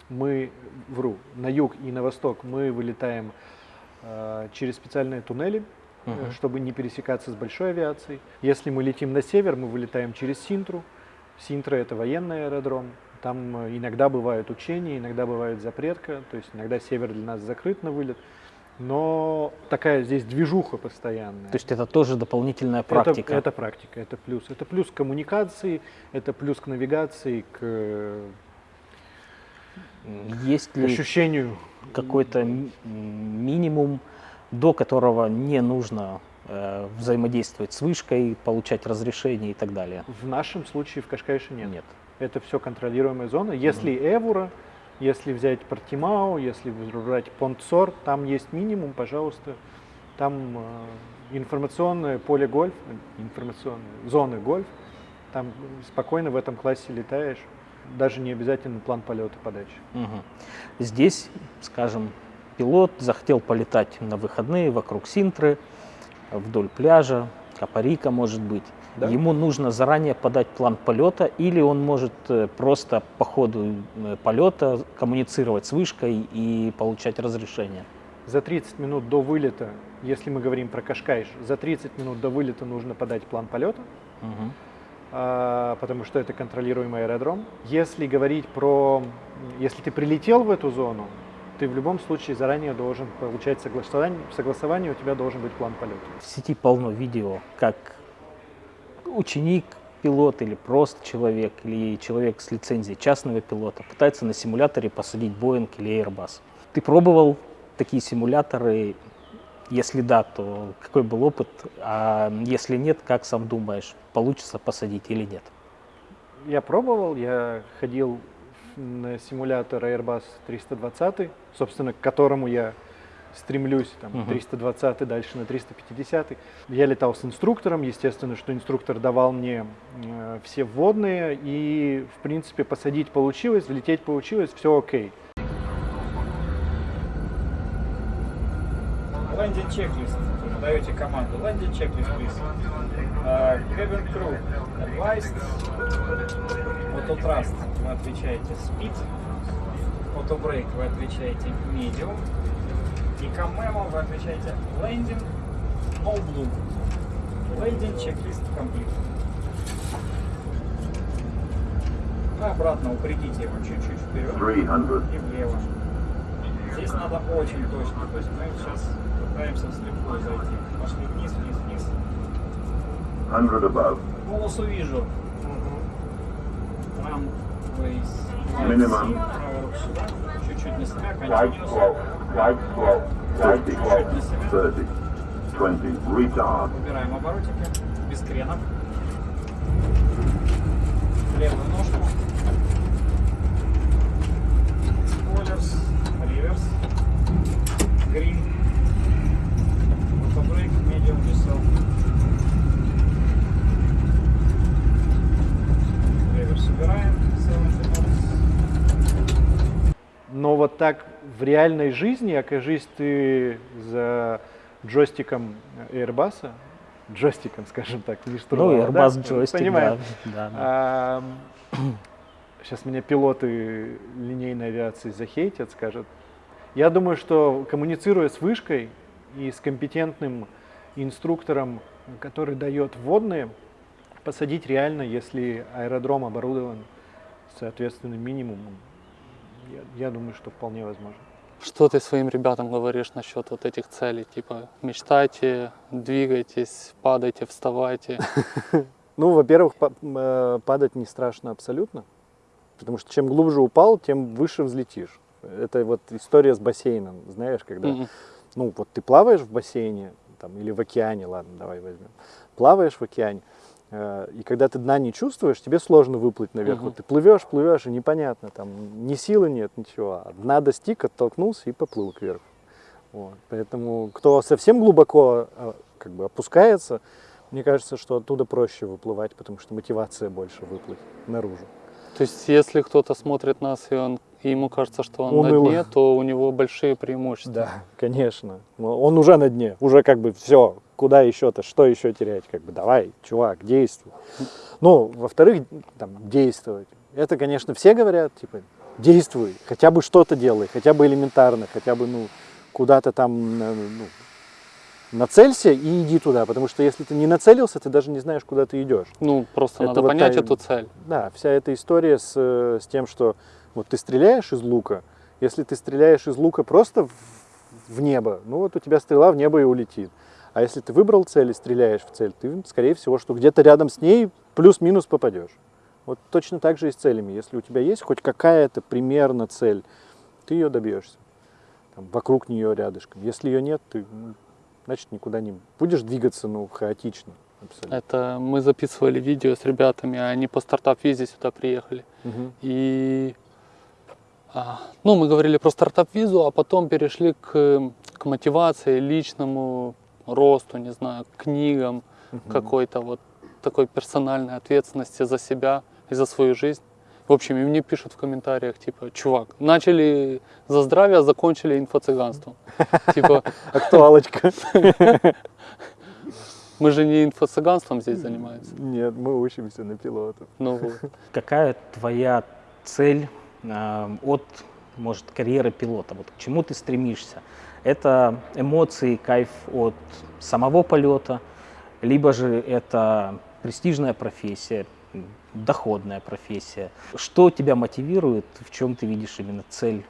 мы, вру, на юг и на восток мы вылетаем э, через специальные туннели. Мгм. чтобы не пересекаться с большой авиацией. Если мы летим на север, мы вылетаем через Синтру. Синтра это военный аэродром. Там э, иногда бывают учения, иногда бывает запретка, то есть иногда север для нас закрыт на вылет. Но такая здесь движуха постоянная. То есть это тоже дополнительная Это- практика. Это, практика, это плюс. Это плюс к коммуникации, это плюс к навигации, к э, Есть ли ощущению. какой-то минимум, до которого не нужно э, взаимодействовать с вышкой, получать разрешение и так далее? В нашем случае в Кашкайше нет. Нет. Это все контролируемая зона. Если Эвура, если взять Портимау, если брать Понтсор, там есть минимум, пожалуйста. Там э, информационное поле гольф, э, информационные зоны гольф. Там спокойно в этом классе летаешь. Даже не обязательно план полета подачи. Мгм. Здесь, скажем, пилот захотел полетать на выходные вокруг Синтры, вдоль пляжа, Капарика, может быть. Да. Ему нужно заранее подать план полета, или он может э, просто по ходу э, полета коммуницировать с вышкой и получать разрешение. За 30 минут до вылета, если мы говорим про Кашкайш, за 30 минут до вылета нужно подать план полета. А, потому что это контролируемый аэродром. Если говорить про, если ты прилетел в эту зону, ты в любом случае заранее должен получать согласование, согласование у тебя должен быть план полета. В сети полно видео, как ученик, пилот или просто человек, или человек с лицензией частного пилота пытается на симуляторе посадить Boeing или Airbus. Ты пробовал такие симуляторы? Если да, то какой был опыт? А если нет, как сам думаешь, получится посадить или нет? Я пробовал, я ходил на симулятор Airbus 320, собственно, к которому я стремлюсь, там, Мгм. 320 дальше на 350. Я летал с инструктором, естественно, что инструктор давал мне э, все вводные, и, в принципе, посадить получилось, взлететь получилось, все окей. Landing checklist. Вы даете команду. Landing checklist, please. Uh, cabin crew advised. Auto thrust вы отвечаете speed. Auto brake вы отвечаете medium. И Camemo вы отвечаете landing no blue. Landing checklist complete. А обратно упредите его чуть-чуть вперед 300. и влево. Здесь надо очень точно. То есть мы сейчас пытаемся вслепую зайти. Пошли вниз, вниз, вниз. 100 above. Полосу вижу. Runways. Сюда. Чуть-чуть себя. Right Continuous. Slope. Right slope. 50. 30. 20. Retard. Выбираем оборотики. Без кренов. Левую ножку. Спойлерс. Реверс. Грин. Auto-брейк. Medium весел. Реверс убираем. 70 knots. Но вот так в реальной жизни, окажись ты за джойстиком Airbus, джойстиком, скажем так, не Ну, штурвала, Airbus да? джойстик, Понимаем. да. да, да. Сейчас меня пилоты линейной авиации захейтят, скажут. Я думаю, что коммуницируя с вышкой и с компетентным инструктором, который дает вводные, посадить реально, если аэродром оборудован соответственным минимумом, я, я думаю, что вполне возможно. Что ты своим ребятам говоришь насчет вот этих целей? Типа мечтайте, двигайтесь, падайте, вставайте. Ну, во-первых, э, падать не страшно абсолютно, потому что чем глубже упал, тем выше взлетишь. Это вот история с бассейном, знаешь, когда, ну, вот ты плаваешь в бассейне, там, или в океане, ладно, давай возьмем, плаваешь в океане, и когда ты дна не чувствуешь, тебе сложно выплыть наверх. Мгм. Вот ты плывешь, плывешь, и непонятно, там, ни силы нет, ничего, а дна достиг, оттолкнулся и поплыл кверху. Вот. Поэтому кто совсем глубоко э, как бы опускается, мне кажется, что оттуда проще выплывать, потому что мотивация больше выплыть наружу. То есть, если кто-то смотрит нас, и, он, и ему кажется, что он Уныло. на дне, то у него большие преимущества. Да, конечно. Но Он уже на дне, уже как бы все, куда еще-то, что еще терять, как бы давай, чувак, действуй. Ну, во-вторых, там, действовать. Это, конечно, все говорят, типа, действуй, хотя бы что-то делай, хотя бы элементарно, хотя бы, ну, куда-то там, ну, нацелься и иди туда, потому что если ты не нацелился, ты даже не знаешь, куда ты идешь. Ну, просто Это надо вот понять та- эту цель. Да, вся эта история с, э, с тем, что вот ты стреляешь из лука, если ты стреляешь из лука просто в, в небо, ну вот у тебя стрела в небо и улетит. А если ты выбрал цель и стреляешь в цель, ты, скорее всего, что где-то рядом с ней плюс-минус попадешь. Вот точно так же и с целями. Если у тебя есть хоть какая-то примерно цель, ты ее добьешься. Там, вокруг нее рядышком. Если ее нет, ты, ну, значит, никуда не будешь двигаться, ну, хаотично. Абсолютно. Это мы записывали видео с ребятами, они по стартап-визе сюда приехали. Мгм. И ну, мы говорили про стартап-визу, а потом перешли к, к мотивации, личному росту, не знаю, книгам, какой-то вот такой персональной ответственности за себя и за свою жизнь. В общем, и мне пишут в комментариях, типа, чувак, начали за здравие, а закончили инфо-цыганством. Типа, Актуалочка. мы же не инфо-цыганством здесь занимаемся. Нет, мы учимся на пилотов. Ну вот. Какая твоя цель от, может, карьеры пилота? Вот к чему ты стремишься? Это эмоции, кайф от самого полета, либо же это престижная профессия, доходная профессия. Что тебя мотивирует, в чем ты видишь именно цель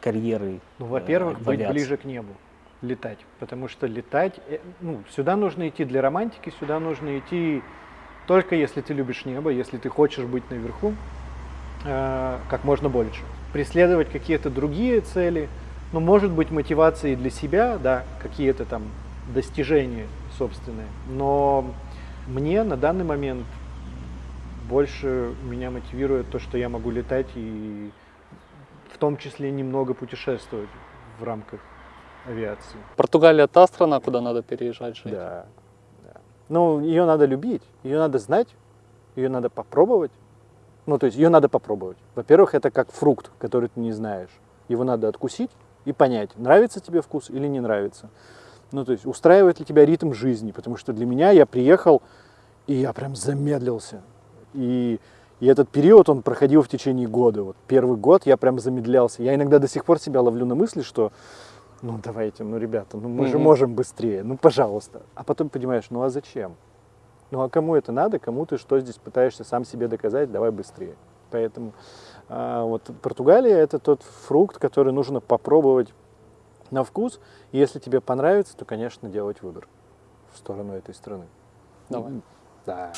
карьеры? Ну, э, во-первых, в быть ближе к небу, летать. Потому что летать, э, ну, сюда нужно идти для романтики, сюда нужно идти только если ты любишь небо, если ты хочешь быть наверху э, как можно больше. Преследовать какие-то другие цели, ну, может быть, мотивацией для себя, да, какие-то там достижения собственные. Но мне на данный момент больше меня мотивирует то, что я могу летать и в том числе немного путешествовать в рамках авиации. Португалия та страна, куда надо переезжать жить. Да, да. Ну, ее надо любить, ее надо знать, ее надо попробовать. Ну, то есть ее надо попробовать. Во-первых, это как фрукт, который ты не знаешь. Его надо откусить и понять, нравится тебе вкус или не нравится. Ну, то есть устраивает ли тебя ритм жизни. Потому что для меня я приехал, и я прям замедлился. И, и этот период, он проходил в течение года. Вот первый год я прям замедлялся. Я иногда до сих пор себя ловлю на мысли, что ну давайте, ну ребята, ну мы же Мгм. можем быстрее, ну пожалуйста. А потом понимаешь, ну а зачем? Ну а кому это надо, кому ты что здесь пытаешься сам себе доказать, давай быстрее. Поэтому а, вот Португалия это тот фрукт, который нужно попробовать на вкус. И если тебе понравится, то, конечно, делать выбор в сторону этой страны. Давай. Да.